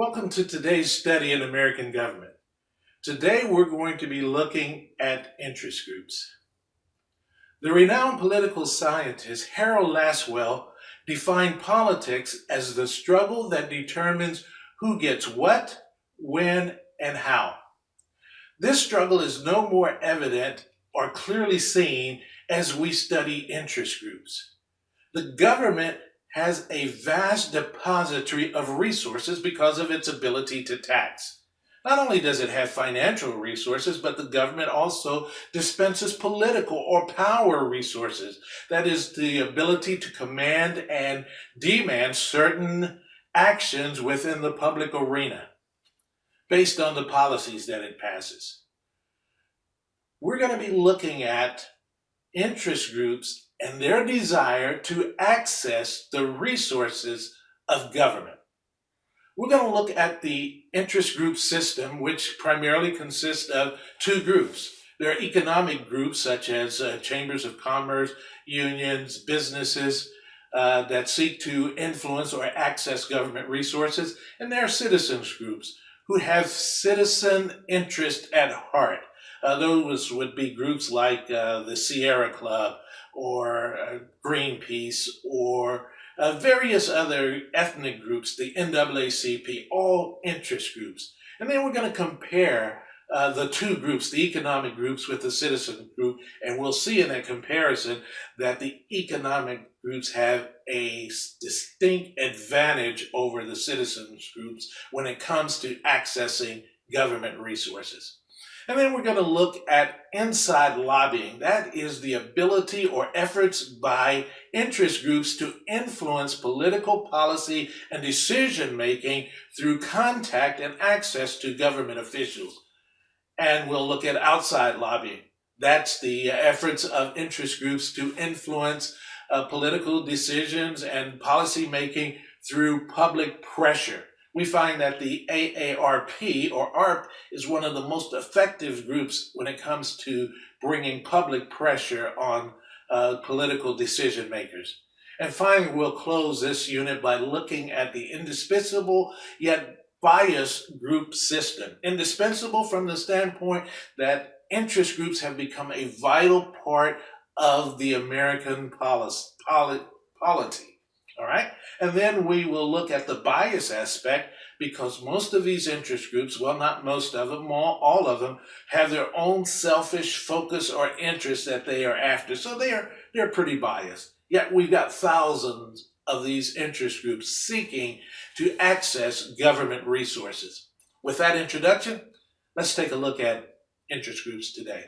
Welcome to today's study in American government. Today we're going to be looking at interest groups. The renowned political scientist Harold Lasswell defined politics as the struggle that determines who gets what, when, and how. This struggle is no more evident or clearly seen as we study interest groups. The government has a vast depository of resources because of its ability to tax. Not only does it have financial resources, but the government also dispenses political or power resources. That is the ability to command and demand certain actions within the public arena based on the policies that it passes. We're going to be looking at interest groups and their desire to access the resources of government. We're going to look at the interest group system, which primarily consists of two groups. There are economic groups such as uh, chambers of commerce, unions, businesses uh, that seek to influence or access government resources. And there are citizens groups who have citizen interest at heart. Those would be groups like uh, the Sierra Club, or uh, Greenpeace or uh, various other ethnic groups, the NAACP, all interest groups. And then we're going to compare uh, the two groups, the economic groups with the citizen group, and we'll see in that comparison that the economic groups have a distinct advantage over the citizens groups when it comes to accessing government resources. And then we're going to look at inside lobbying. That is the ability or efforts by interest groups to influence political policy and decision making through contact and access to government officials. And we'll look at outside lobbying. That's the efforts of interest groups to influence uh, political decisions and policy making through public pressure we find that the AARP or ARP is one of the most effective groups when it comes to bringing public pressure on uh, political decision makers. And finally, we'll close this unit by looking at the indispensable yet biased group system. Indispensable from the standpoint that interest groups have become a vital part of the American policy, polity. All right. And then we will look at the bias aspect because most of these interest groups, well, not most of them, all, all of them, have their own selfish focus or interest that they are after. So they are, they're pretty biased. Yet we've got thousands of these interest groups seeking to access government resources. With that introduction, let's take a look at interest groups today.